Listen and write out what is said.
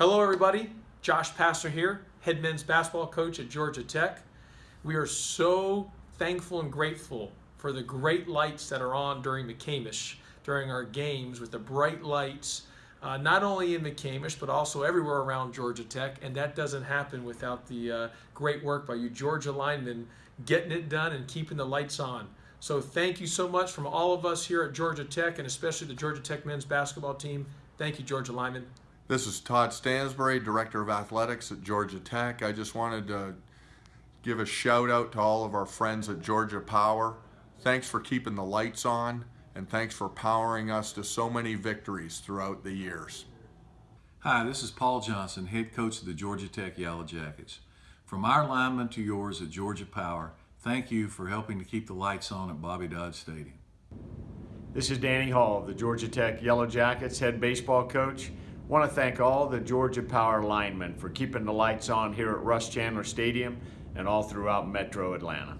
Hello, everybody. Josh Pastner here, head men's basketball coach at Georgia Tech. We are so thankful and grateful for the great lights that are on during McCamish, during our games with the bright lights, uh, not only in McCamish, but also everywhere around Georgia Tech. And that doesn't happen without the uh, great work by you Georgia linemen getting it done and keeping the lights on. So thank you so much from all of us here at Georgia Tech and especially the Georgia Tech men's basketball team. Thank you, Georgia linemen. This is Todd Stansbury, Director of Athletics at Georgia Tech. I just wanted to give a shout out to all of our friends at Georgia Power. Thanks for keeping the lights on and thanks for powering us to so many victories throughout the years. Hi, this is Paul Johnson, head coach of the Georgia Tech Yellow Jackets. From our linemen to yours at Georgia Power, thank you for helping to keep the lights on at Bobby Dodd Stadium. This is Danny Hall, the Georgia Tech Yellow Jackets head baseball coach want to thank all the Georgia Power linemen for keeping the lights on here at Russ Chandler Stadium and all throughout Metro Atlanta.